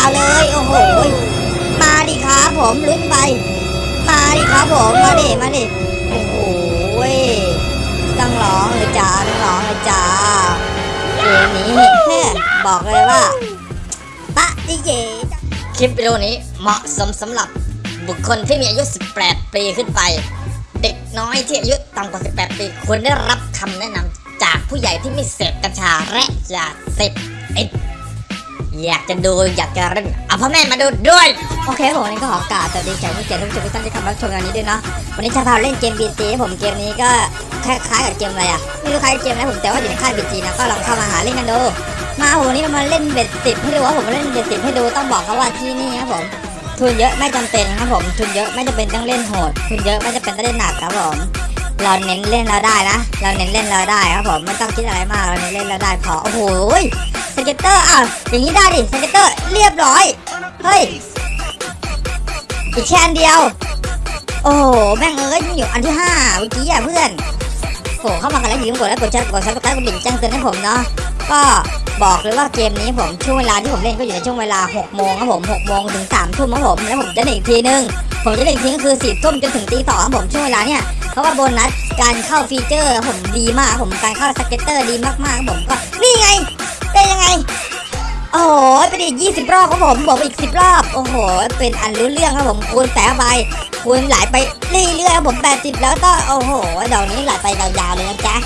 าวๆเลย โอ้โห มาดิครับผมลุ้นไป มาดิครับผม มาดิ มาดิ โอ้โหต้องร้องเลยจ้าต้องร้องเลยจ้าเกมนี้บอกเลยว่าปะดิเจคลิปวิดีโอนี้เหมาะสมสำหรับบุคคลที่มีอายุ 18 ปีขึ้นไป เด็กน้อยที่อายุต่ำกว่า 18 ปีควรได้รับคำแนะนำจากผู้ใหญ่ที่ไม่เสพกัญชาและยาเสพติด อยากจะดูอยากจะเล่นเอาพ่อแม่มาดูด้วย โอเคผมนนี้ก็ขอกราบสวัสดีแขกผู้เกียรติทุกท่านทุกท่านที่เข้ามารับชมงานนี้ด้วยเนาะวันนี้จะพาเล่นเกม BG ให้ผมเกมนี้ก็คล้ายๆกับเกมอะไรอะไม่รู้คล้ายเกมอะไรผมแต่ว่าอยู่ในค่าย BG นะก็ลองเข้ามาหาเล่นกันดูมาโหนนี้เรามาเล่นเบ็ดสิบให้ดูว่าผมเล่นเบ็ดสิบให้ดูต้องบอกเขาว่าที่นี่ครับผมทุนเยอะไม่จำเป็นครับผมทุนเยอะไม่จำเป็นต้องเล่นโหดทุนเยอะไม่จำเป็นต้องเล่นหนักครับผมเราเน้นเล่นเราได้นะ เราเน้นเล่นเราได้ครับผมไม่ต้องคิดอะไรมากเราเน้นเล่นเราได้พอโอ้โห scatter อะอย่างนี้ได้ดิ scatter เรียบร้อย เฮ้ย อีกแค่อันเดียว โอ้โห แม่งเอ้ยอยู่อันที่ห้าเมื่อกี้อะเพื่อนโหเข้ามากันแล้วอย่าลืมกดไลค์กดแชร์กด subscribe กดดิ่งแจ้งเตือนให้ผมเนาะก็บอกเลยว่าเกมนี้ผมช่วงเวลาที่ผมเล่นก็อยู่ในช่วงเวลา 6 โมงครับผม 6 โมงถึง 3 ทุ่มครับผม แล้วผมจะเล่นอีกทีนึง ผมจะเล่นอีกทีก็คือ4ทุ่มจนถึงตีสองครับผมช่วงเวลาเนี่ย เพราะว่าโบนัสการเข้า feature ผมดีมากผมการเข้า scatter ดีมากๆครับผมก็นี่ไง ได้ยังไง โอ้โหไปดิยี่สิบรอบครับผมบอกไปอีกสิบรอบ โอ้โห เป็นอันรู้เรื่องครับผมคูณแปะไปคูณไหลไปเรื่อยๆครับผมแปดสิบแล้วก็โอ้โหดอกนี้ไหลไปยาวๆเลยนะจ๊ะ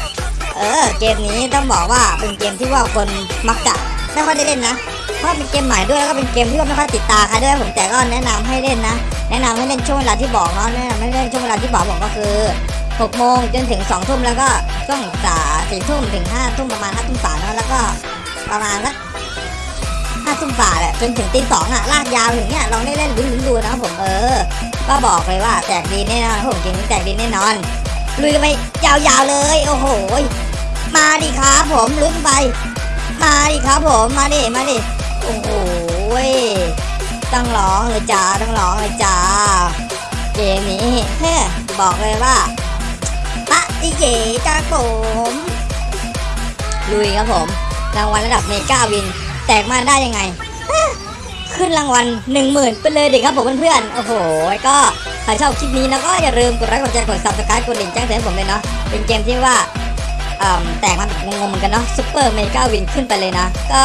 เออเกมนี้ต้องบอกว่าเป็นเกมที่ว่าคนมักจะไม่ค่อยได้เล่นนะเพราะเป็นเกมใหม่ด้วยแล้วก็เป็นเกมที่ว่าไม่ค่อยติดตาใครด้วยผมแต่ก็แนะนำให้เล่นนะ แนะนำให้เล่นช่วงเวลาที่บอกเนาะแนะนำให้เล่นช่วงเวลาที่บอกผมก็คือ6โมงจนถึง2ทุ่มแล้วก็ช่วงสาสี่ทุ่มถึง5ทุ่มประมาณ5ทุ่มสามเนาะแล้วก็ ประมาณสักห้าทุ่มฝ่าแหละจนถึงตีสองอะลากยาวอย่างเงี้ยลองได้เล่นลุ้นๆดูนะครับผมเออ ก็บอกเลยว่าแจกดีแน่นอนผมเกมนี้แจกดีแน่นอนลุยกันไปยาวๆเลย โอ้โหมาดิครับผมลุ้นไป มาดิครับผมมาดิมาดิโอ้โหต้องร้องเลยจ้าต้องร้องเลยจ้าเกมนี้เฮ้บอกเลยว่าปะอิเจจ้าผมลุยครับผม รางวัลระดับ mega win แตกมาได้ยังไง ขึ้นรางวัลหนึ่งหมื่นไปเลยเด็กครับผมเพื่อนๆ โอ้โห ก็ใครชอบคลิปนี้นะก็อย่าลืมกดไลค์กดแชร์กด subscribe กดดิ่งแจ้งเตือนผมเลยเนาะ เป็นเกมที่ว่าอ่อแตกมาแบบงงๆเหมือนกันเนาะ super mega win ขึ้นไปเลยนะ ก็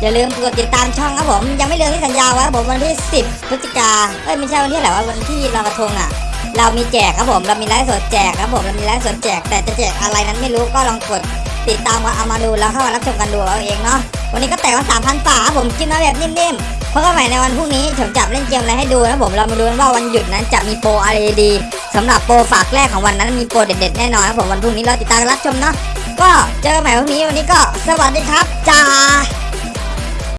อย่าลืมกดติดตามช่องครับผม ยังไม่ลืมที่สัญญาไว้ครับผมวันที่ 10พฤศจิกาเอ้ยไม่ใช่วันที่ไหนวะวันที่ลอยกระทงอะเรามีแจกครับผม เรามีไลฟ์สดแจกครับผม เรามีไลฟ์สดแจก แต่จะแจกอะไรนั้นไม่รู้ก็ลองกด ติดตามมาเอามาดูแล้วเข้ามารับชมกันดูเอาเองเนาะวันนี้ก็แตกมาสามพันฝาผมกินมาแบบนิ่มๆเพราะก็ใหม่ในวันพรุ่งนี้ผมจับเล่นเกมอะไรให้ดูนะผมเรามาดูกันว่าวันหยุดนั้นจะมีโปรอะไรดีสำหรับโปรฝากแรกของวันนั้นมีโปรเด็ดๆแน่นอนครับผมวันพรุ่งนี้เราติดตามรับชมเนาะก็เจอกันใหม่วันนี้วันนี้ก็สวัสดีครับจ้า